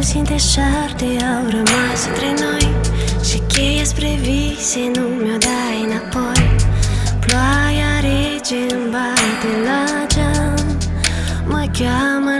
puțin deșarte au rămas între noi Și cheia spre vise nu mi-o dai înapoi. Ploaia rece îmi bate la geam Mă cheamă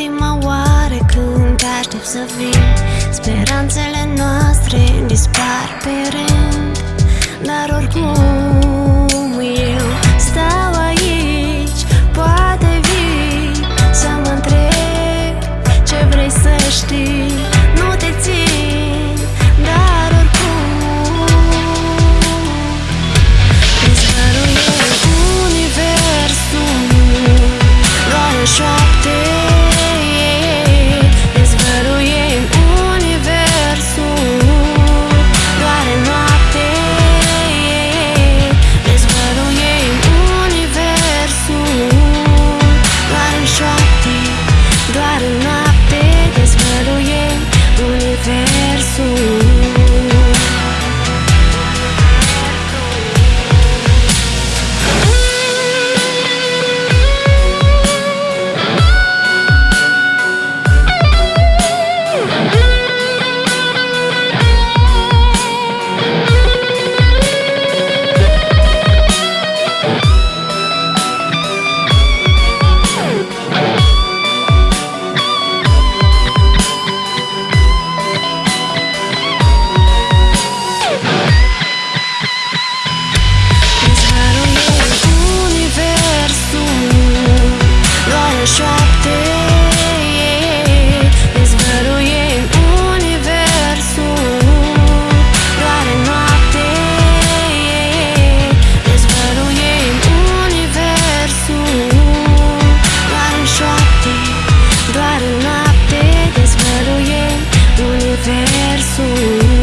ultima oară când te aștept să vii. Speranțele noastre dispar pe rând Dar oricum universo.